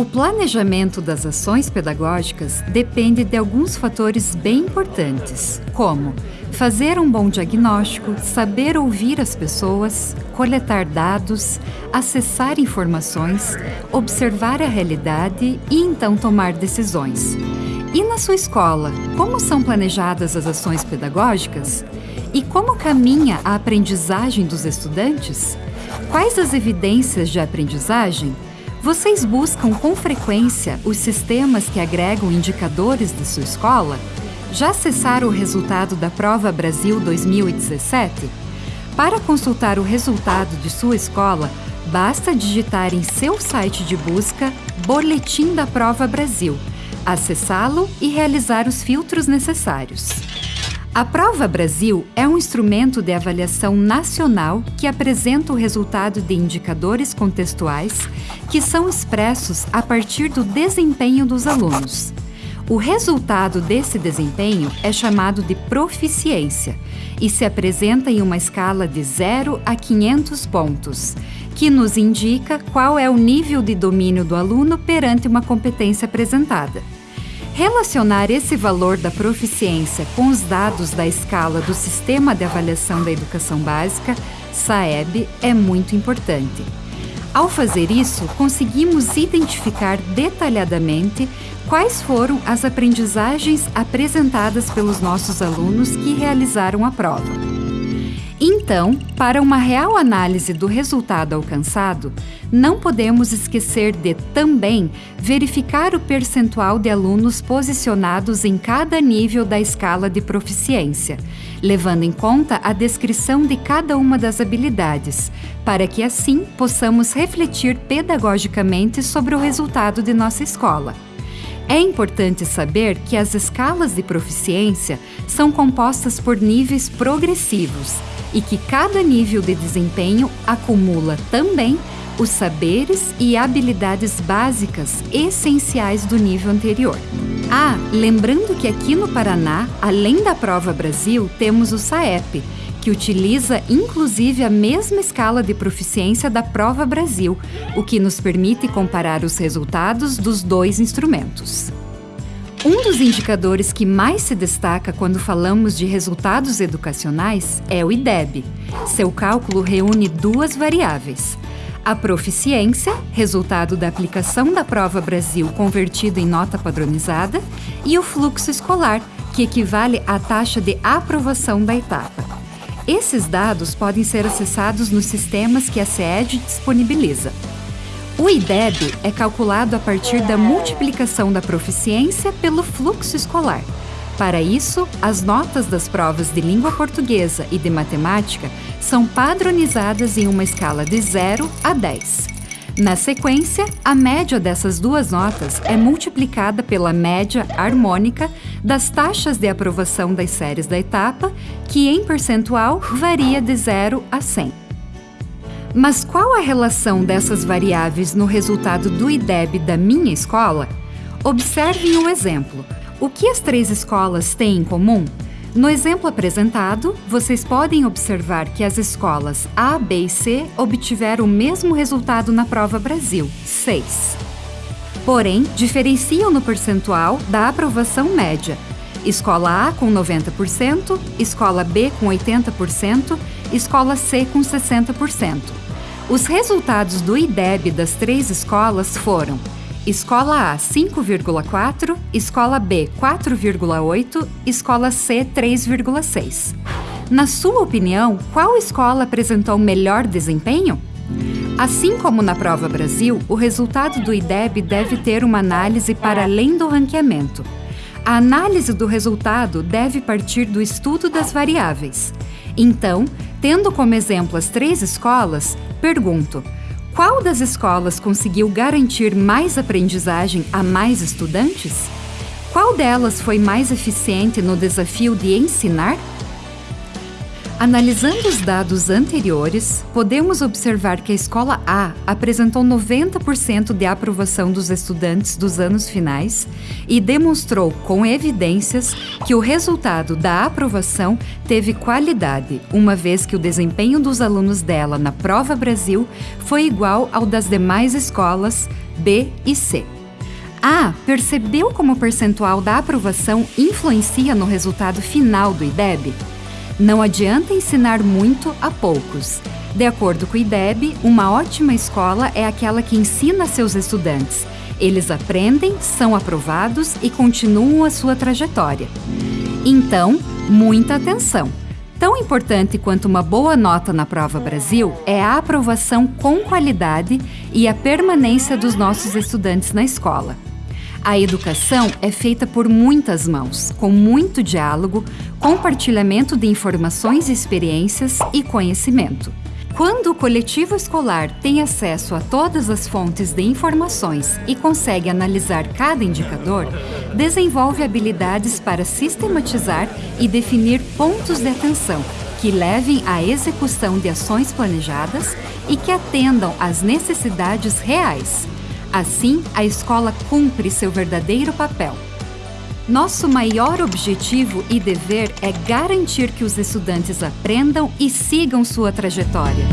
O planejamento das ações pedagógicas depende de alguns fatores bem importantes, como fazer um bom diagnóstico, saber ouvir as pessoas, coletar dados, acessar informações, observar a realidade e então tomar decisões. E na sua escola, como são planejadas as ações pedagógicas? E como caminha a aprendizagem dos estudantes? Quais as evidências de aprendizagem? Vocês buscam com frequência os sistemas que agregam indicadores de sua escola? Já acessaram o resultado da Prova Brasil 2017? Para consultar o resultado de sua escola, basta digitar em seu site de busca Boletim da Prova Brasil, acessá-lo e realizar os filtros necessários. A Prova Brasil é um instrumento de avaliação nacional que apresenta o resultado de indicadores contextuais que são expressos a partir do desempenho dos alunos. O resultado desse desempenho é chamado de proficiência e se apresenta em uma escala de 0 a 500 pontos, que nos indica qual é o nível de domínio do aluno perante uma competência apresentada. Relacionar esse valor da proficiência com os dados da escala do Sistema de Avaliação da Educação Básica, SAEB, é muito importante. Ao fazer isso, conseguimos identificar detalhadamente quais foram as aprendizagens apresentadas pelos nossos alunos que realizaram a prova. Então, para uma real análise do resultado alcançado, não podemos esquecer de também verificar o percentual de alunos posicionados em cada nível da escala de proficiência, levando em conta a descrição de cada uma das habilidades, para que assim possamos refletir pedagogicamente sobre o resultado de nossa escola. É importante saber que as escalas de proficiência são compostas por níveis progressivos e que cada nível de desempenho acumula também os saberes e habilidades básicas essenciais do nível anterior. Ah, lembrando que aqui no Paraná, além da Prova Brasil, temos o SAEP, que utiliza inclusive a mesma escala de proficiência da Prova Brasil, o que nos permite comparar os resultados dos dois instrumentos. Um dos indicadores que mais se destaca quando falamos de resultados educacionais é o IDEB. Seu cálculo reúne duas variáveis. A proficiência, resultado da aplicação da Prova Brasil convertido em nota padronizada, e o fluxo escolar, que equivale à taxa de aprovação da etapa. Esses dados podem ser acessados nos sistemas que a SED disponibiliza. O IDEB é calculado a partir da multiplicação da proficiência pelo fluxo escolar. Para isso, as notas das provas de língua portuguesa e de matemática são padronizadas em uma escala de 0 a 10. Na sequência, a média dessas duas notas é multiplicada pela média harmônica das taxas de aprovação das séries da etapa, que em percentual varia de 0 a 100. Mas qual a relação dessas variáveis no resultado do IDEB da minha escola? Observem o exemplo. O que as três escolas têm em comum? No exemplo apresentado, vocês podem observar que as escolas A, B e C obtiveram o mesmo resultado na prova Brasil, 6. Porém, diferenciam no percentual da aprovação média. Escola A com 90%, Escola B com 80%, Escola C com 60%. Os resultados do IDEB das três escolas foram Escola A 5,4, Escola B 4,8, Escola C 3,6. Na sua opinião, qual escola apresentou melhor desempenho? Assim como na Prova Brasil, o resultado do IDEB deve ter uma análise para além do ranqueamento. A análise do resultado deve partir do estudo das variáveis. Então, tendo como exemplo as três escolas, pergunto: qual das escolas conseguiu garantir mais aprendizagem a mais estudantes? Qual delas foi mais eficiente no desafio de ensinar? Analisando os dados anteriores, podemos observar que a escola A apresentou 90% de aprovação dos estudantes dos anos finais e demonstrou com evidências que o resultado da aprovação teve qualidade, uma vez que o desempenho dos alunos dela na Prova Brasil foi igual ao das demais escolas B e C. A. Percebeu como o percentual da aprovação influencia no resultado final do IDEB? Não adianta ensinar muito a poucos. De acordo com o IDEB, uma ótima escola é aquela que ensina seus estudantes. Eles aprendem, são aprovados e continuam a sua trajetória. Então, muita atenção! Tão importante quanto uma boa nota na Prova Brasil é a aprovação com qualidade e a permanência dos nossos estudantes na escola. A educação é feita por muitas mãos, com muito diálogo, compartilhamento de informações, experiências e conhecimento. Quando o coletivo escolar tem acesso a todas as fontes de informações e consegue analisar cada indicador, desenvolve habilidades para sistematizar e definir pontos de atenção que levem à execução de ações planejadas e que atendam às necessidades reais. Assim, a escola cumpre seu verdadeiro papel. Nosso maior objetivo e dever é garantir que os estudantes aprendam e sigam sua trajetória.